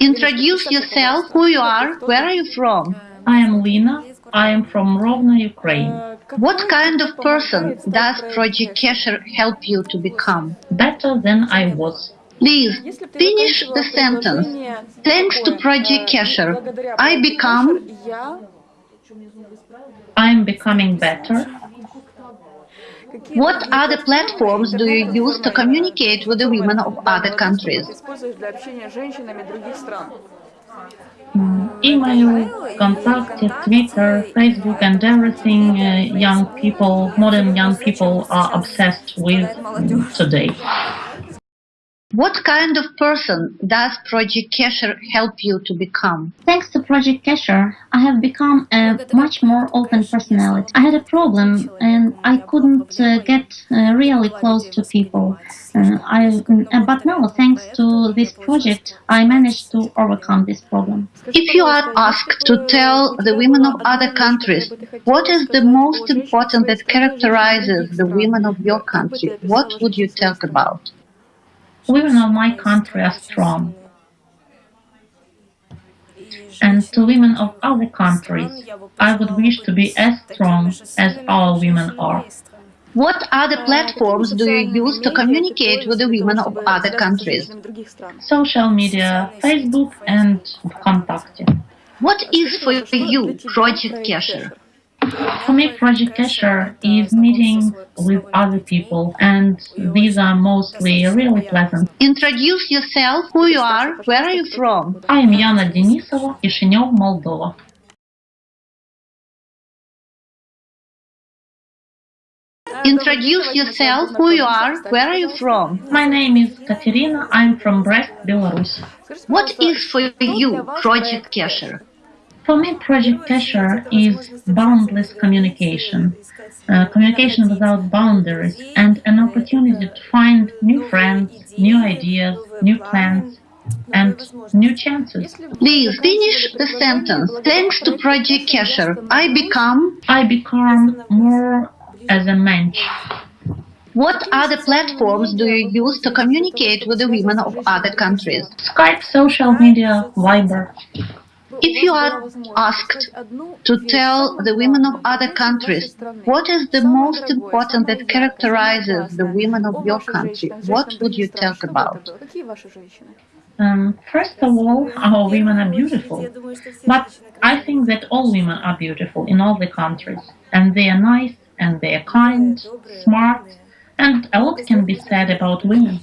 Introduce yourself, who you are, where are you from? I am Lina. I am from Rovno, Ukraine. What kind of person does Project Kesher help you to become? Better than I was. Please finish the sentence. Thanks to Project Kesher, I become. I am becoming better. What other platforms do you use to communicate with the women of other countries? Email, contact, Twitter, Facebook, and everything uh, young people, modern young people are obsessed with today. What kind of person does Project Kesher help you to become? Thanks to Project Kesher, I have become a much more open personality. I had a problem and I couldn't uh, get uh, really close to people. Uh, I, uh, but now, thanks to this project, I managed to overcome this problem. If you are asked to tell the women of other countries what is the most important that characterizes the women of your country, what would you talk about? Women of my country are strong. And to women of other countries, I would wish to be as strong as all women are. What other platforms do you use to communicate with the women of other countries? Social media, Facebook and Contact. What is for you Project Kesher? For me, Project Kesher is meeting with other people, and these are mostly really pleasant. Introduce yourself, who you are, where are you from? I am Yana Denisova, Kishinev, Moldova. Introduce yourself, who you are, where are you from? My name is Katerina, I'm from Brest, Belarus. What is for you Project Kesher? For me, Project Kesher is boundless communication, uh, communication without boundaries, and an opportunity to find new friends, new ideas, new plans, and new chances. Please finish the sentence. Thanks to Project Kesher, I become. I become more as a mensch. What other platforms do you use to communicate with the women of other countries? Skype, social media, Viber. If you are asked to tell the women of other countries what is the most important that characterizes the women of your country, what would you talk about? Um, first of all, our women are beautiful. But I think that all women are beautiful in all the countries. And they are nice, and they are kind, smart, and a lot can be said about women.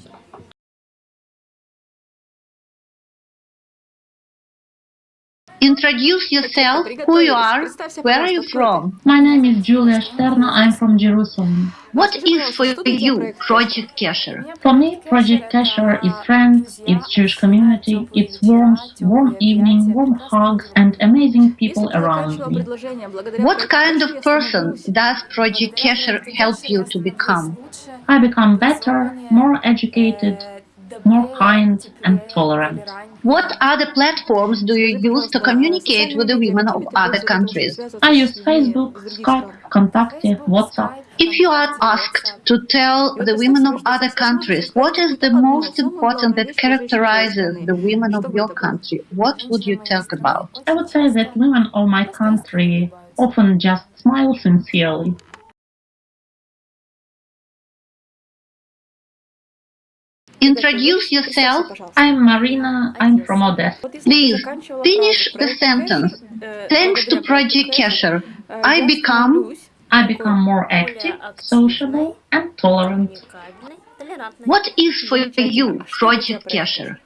Introduce yourself, who you are, where are you from? My name is Julia Sterna, I'm from Jerusalem. What is for you Project Kesher? For me, Project Kesher is friends, it's Jewish community, it's warmth, warm evening, warm hugs, and amazing people around me. What kind of person does Project Kesher help you to become? I become better, more educated, more kind and tolerant. What other platforms do you use to communicate with the women of other countries? I use Facebook, Skype, Contact, WhatsApp. If you are asked to tell the women of other countries what is the most important that characterizes the women of your country, what would you talk about? I would say that women of my country often just smile sincerely. Introduce yourself. I'm Marina, I'm from Odessa. Please finish the sentence. Thanks to Project Kesher, I become. I become more active, sociable, and tolerant. What is for you Project Kesher?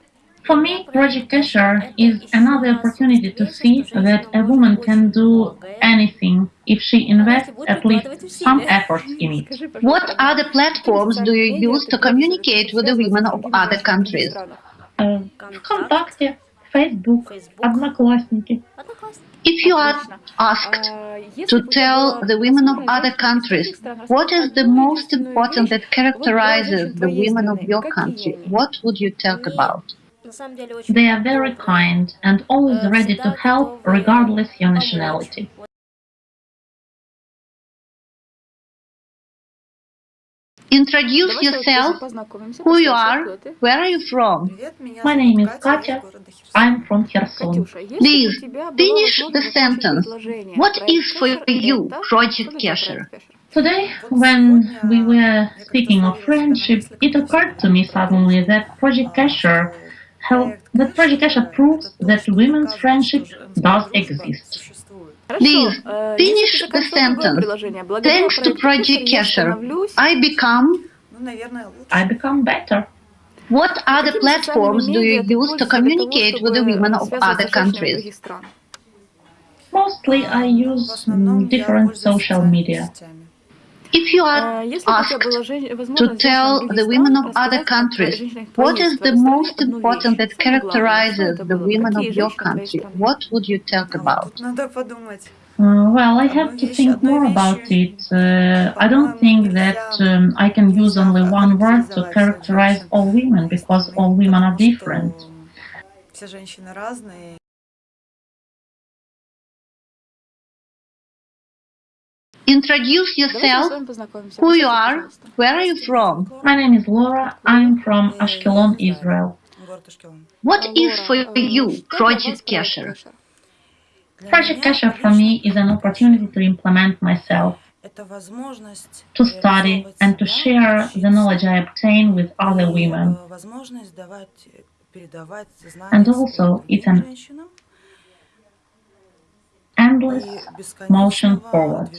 For me, Project Kesher is another opportunity to see that a woman can do anything if she invests at least some efforts in it. What other platforms do you use to communicate with the women of other countries? Uh, Facebook, Одноклассники. If you are asked to tell the women of other countries what is the most important that characterizes the women of your country, what would you talk about? They are very kind and always ready to help regardless your nationality. Introduce yourself, who you are, where are you from? My name is Katya. I'm from Kherson. Please, finish the sentence. What is for you Project Kesher? Today, when we were speaking of friendship, it occurred to me suddenly that Project Kesher, how, that Project Kesher proves that women's friendship does exist. Please, finish the sentence. Thanks to Project Kesher, I become... I become better. What other platforms do you use to communicate with the women of other countries? Mostly I use different social media. If you are asked to tell the women of other countries what is the most important that characterizes the women of your country, what would you talk about? Uh, well, I have to think more about it. Uh, I don't think that um, I can use only one word to characterize all women because all women are different. Introduce yourself, who you are, where are you from? My name is Laura, I'm from Ashkelon, Israel. What is for you Project Kesher? Project Kesher for me is an opportunity to implement myself, to study and to share the knowledge I obtain with other women. And also, it's an endless motion forward.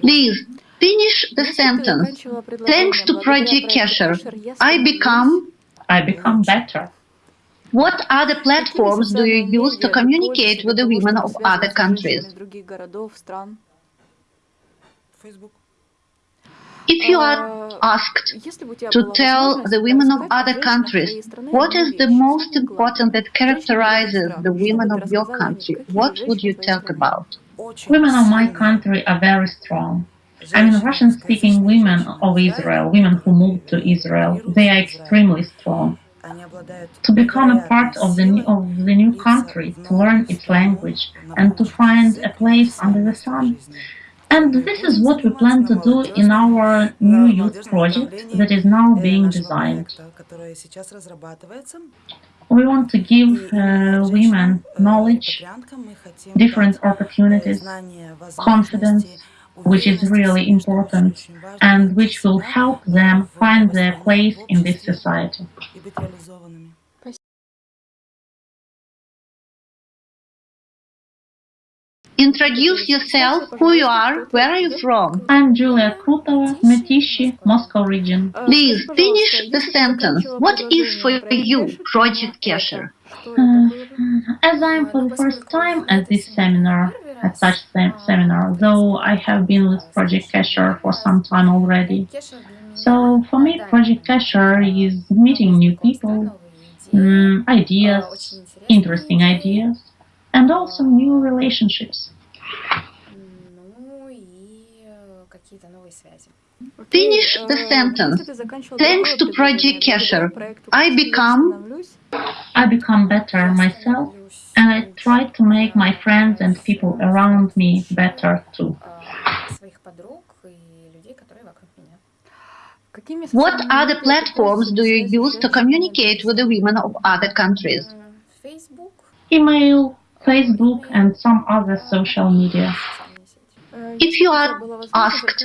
Please, finish the sentence. Thanks to Project Kesher, I become... I become better. What other platforms do you use to communicate with the women of other countries? If you are asked to tell the women of other countries what is the most important that characterizes the women of your country, what would you talk about? Women of my country are very strong. I mean, Russian-speaking women of Israel, women who moved to Israel, they are extremely strong. To become a part of the, new, of the new country, to learn its language, and to find a place under the sun, and this is what we plan to do in our new youth project that is now being designed. We want to give uh, women knowledge, different opportunities, confidence, which is really important and which will help them find their place in this society. Introduce yourself, who you are, where are you from? I'm Julia Krutova, Mytishchi, Moscow region. Please finish the sentence. What is for you Project Kesher? Uh, as I'm for the first time at this seminar, at such sem seminar, though I have been with Project Kesher for some time already. So for me, Project Kesher is meeting new people, um, ideas, interesting ideas, and also new relationships. Finish the sentence. Thanks to Project Kesher, I become... I become better myself and I try to make my friends and people around me better too. What other platforms do you use to communicate with the women of other countries? Email, Facebook and some other social media. If you are asked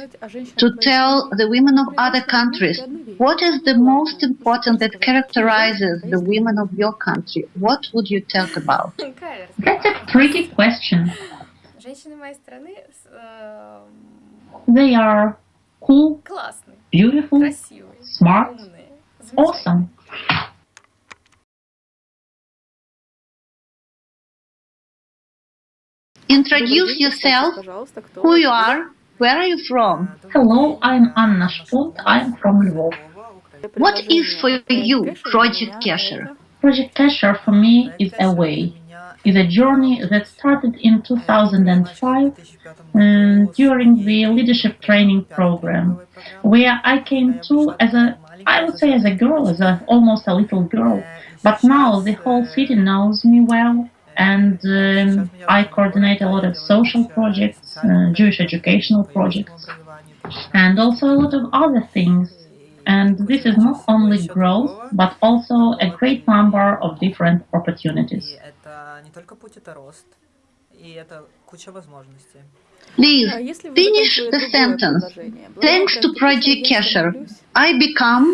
to tell the women of other countries what is the most important that characterizes the women of your country, what would you talk about? That's a tricky question. They are cool, beautiful, smart, awesome. Introduce yourself, who you are, where are you from? Hello, I'm Anna Shpont, I'm from Lvov. What is for you? Project Kesher? Project Kesher for me is a way, is a journey that started in 2005 um, during the leadership training program, where I came to as a, I would say as a girl, as a, almost a little girl, but now the whole city knows me well, and um, I coordinate a lot of social projects, uh, Jewish educational projects, and also a lot of other things. And this is not only growth, but also a great number of different opportunities. Please finish the sentence. Thanks to Project Kesher, I become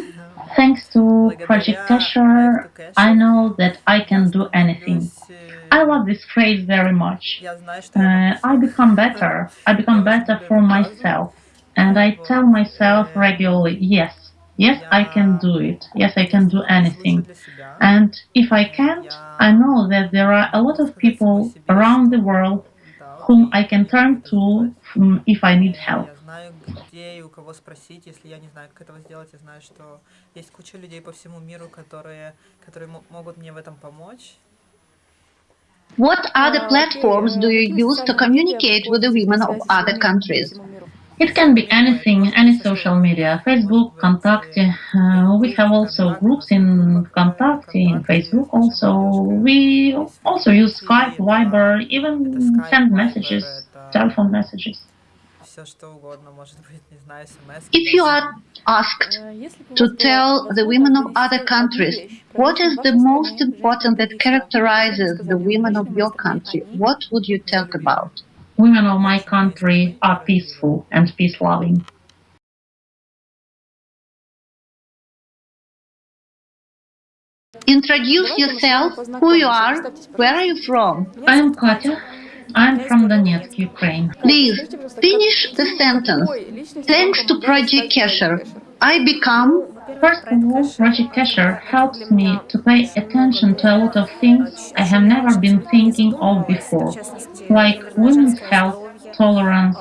Thanks to Project Kesher, I know that I can do anything. I love this phrase very much. Uh, I become better. I become better for myself. And I tell myself regularly, yes, yes, I can do it. Yes, I can do anything. And if I can't, I know that there are a lot of people around the world whom I can turn to mm, if I need help. Знаю, где и у кого спросить, если я не знаю, как этого сделать. Я знаю, что есть куча людей по всему миру, которые, которые мо- могут мне в этом помочь. What other А, platforms do а you use to communicate with the women of other countries? It can be anything, any social media, Facebook, Contacte. Uh, we have also groups in Contacte, in Facebook also. We also use Skype, Viber, even send messages, telephone messages. Все что угодно, может быть, не знаю, смс. If you are asked А, если бы у to вас была tell the women of возможность other донести countries одну вещь про what жизнь is в the вашей most стране important that женщинам, characterizes что the бы вы women сказали of в your обычном country, языке? what would you talk about? Women of my country are peaceful and peace loving. Introduce Давайте мы с yourself, вами who you познакомимся. are, Представьтесь, where are пожалуйста. you from? Меня I'm зовут Катя. Katya. I'm from Donetsk, Ukraine. Please finish the sentence. Thanks to Project Kesher, I become First of all, Project Kesher helps me to pay attention to a lot of things I have never been thinking of before, like women's health, tolerance,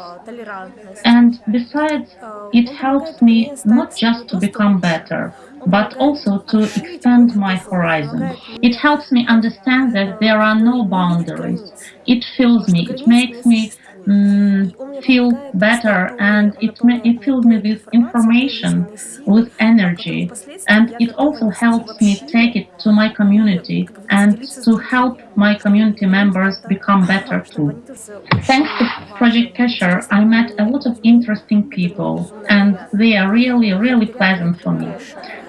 and besides, it helps me not just to become better, but also to expand my horizon. It helps me understand that there are no boundaries. It fills me, it makes me mm, feel better, and it, it fills me with information, with energy, and it also helps me take it to my community and to help my community members become better too. Thanks to Project Kesher, I met a lot of interesting people, and they are really, really pleasant for me.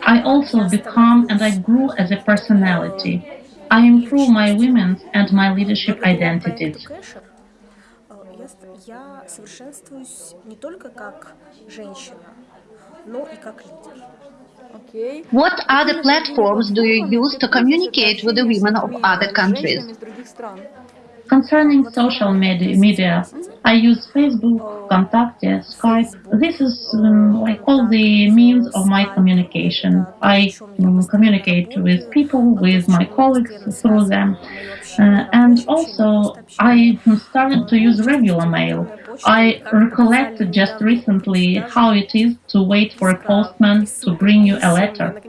I also become and I grew as a personality. I improve my women's and my leadership identities. Кэша, э, я, ст- я совершенствуюсь не только как женщина, но и как лидер. Окей. What other platforms do you use to communicate with the women of other countries? Женщинами из других стран. Concerning social media, media I use Facebook, Contacte, Skype. This is um, like all the means of my communication. I um, communicate with people, with my colleagues through them. Uh, and also, I started to use regular mail. I recollected just recently how it is to wait for a postman to bring you a letter.